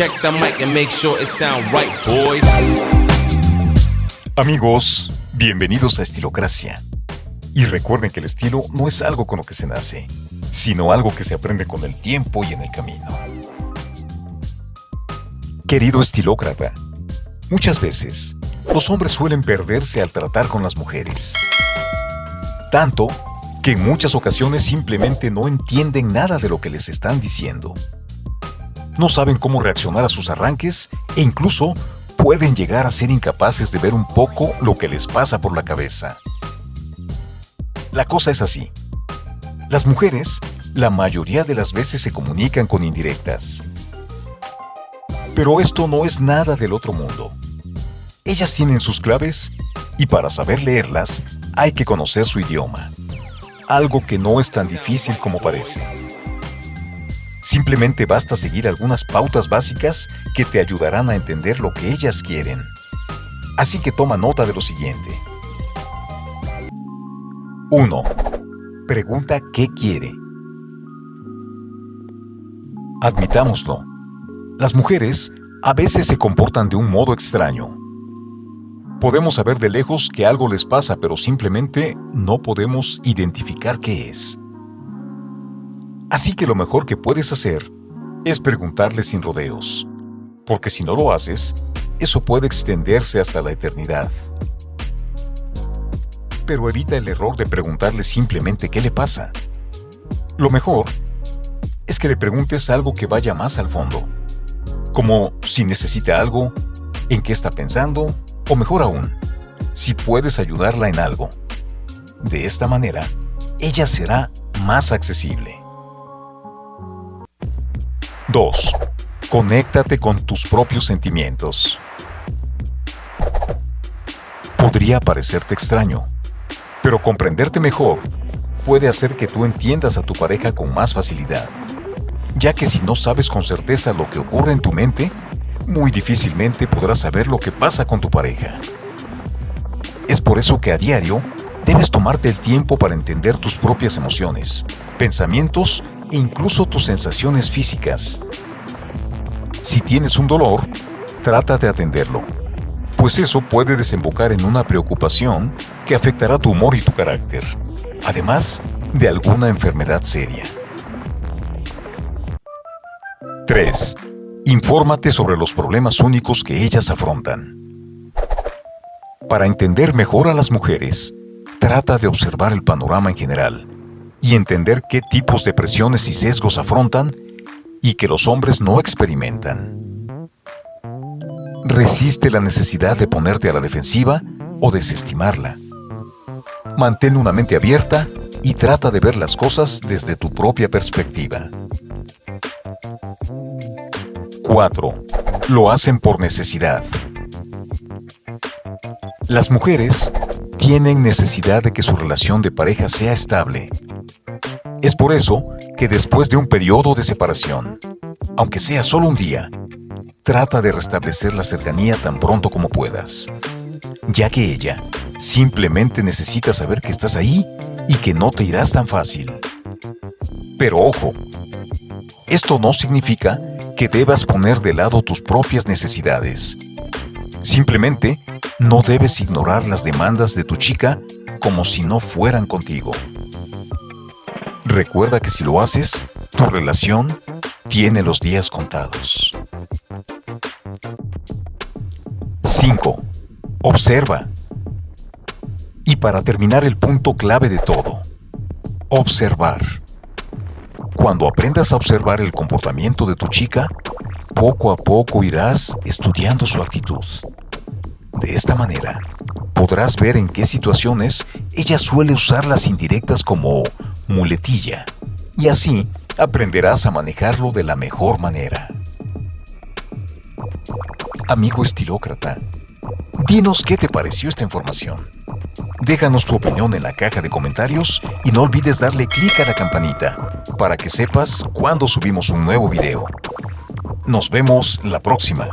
Check the mic and make sure it right, boys. Amigos, bienvenidos a Estilocracia. Y recuerden que el estilo no es algo con lo que se nace, sino algo que se aprende con el tiempo y en el camino. Querido estilócrata, muchas veces los hombres suelen perderse al tratar con las mujeres. Tanto que en muchas ocasiones simplemente no entienden nada de lo que les están diciendo. No saben cómo reaccionar a sus arranques e incluso pueden llegar a ser incapaces de ver un poco lo que les pasa por la cabeza. La cosa es así. Las mujeres, la mayoría de las veces se comunican con indirectas. Pero esto no es nada del otro mundo. Ellas tienen sus claves y para saber leerlas hay que conocer su idioma. Algo que no es tan difícil como parece. Simplemente basta seguir algunas pautas básicas que te ayudarán a entender lo que ellas quieren. Así que toma nota de lo siguiente. 1. Pregunta qué quiere. Admitámoslo. Las mujeres a veces se comportan de un modo extraño. Podemos saber de lejos que algo les pasa, pero simplemente no podemos identificar qué es. Así que lo mejor que puedes hacer es preguntarle sin rodeos, porque si no lo haces, eso puede extenderse hasta la eternidad. Pero evita el error de preguntarle simplemente qué le pasa. Lo mejor es que le preguntes algo que vaya más al fondo, como si necesita algo, en qué está pensando, o mejor aún, si puedes ayudarla en algo. De esta manera, ella será más accesible. 2. Conéctate con tus propios sentimientos. Podría parecerte extraño, pero comprenderte mejor puede hacer que tú entiendas a tu pareja con más facilidad, ya que si no sabes con certeza lo que ocurre en tu mente, muy difícilmente podrás saber lo que pasa con tu pareja. Es por eso que a diario debes tomarte el tiempo para entender tus propias emociones, pensamientos e incluso tus sensaciones físicas. Si tienes un dolor, trata de atenderlo, pues eso puede desembocar en una preocupación que afectará tu humor y tu carácter, además de alguna enfermedad seria. 3. Infórmate sobre los problemas únicos que ellas afrontan. Para entender mejor a las mujeres, trata de observar el panorama en general y entender qué tipos de presiones y sesgos afrontan y que los hombres no experimentan. Resiste la necesidad de ponerte a la defensiva o desestimarla. Mantén una mente abierta y trata de ver las cosas desde tu propia perspectiva. 4. Lo hacen por necesidad. Las mujeres tienen necesidad de que su relación de pareja sea estable es por eso que después de un periodo de separación, aunque sea solo un día, trata de restablecer la cercanía tan pronto como puedas, ya que ella simplemente necesita saber que estás ahí y que no te irás tan fácil. Pero ojo, esto no significa que debas poner de lado tus propias necesidades. Simplemente no debes ignorar las demandas de tu chica como si no fueran contigo. Recuerda que si lo haces, tu relación tiene los días contados. 5. Observa. Y para terminar el punto clave de todo, observar. Cuando aprendas a observar el comportamiento de tu chica, poco a poco irás estudiando su actitud. De esta manera, podrás ver en qué situaciones ella suele usar las indirectas como muletilla, y así aprenderás a manejarlo de la mejor manera. Amigo estilócrata, dinos qué te pareció esta información. Déjanos tu opinión en la caja de comentarios y no olvides darle clic a la campanita para que sepas cuando subimos un nuevo video. Nos vemos la próxima.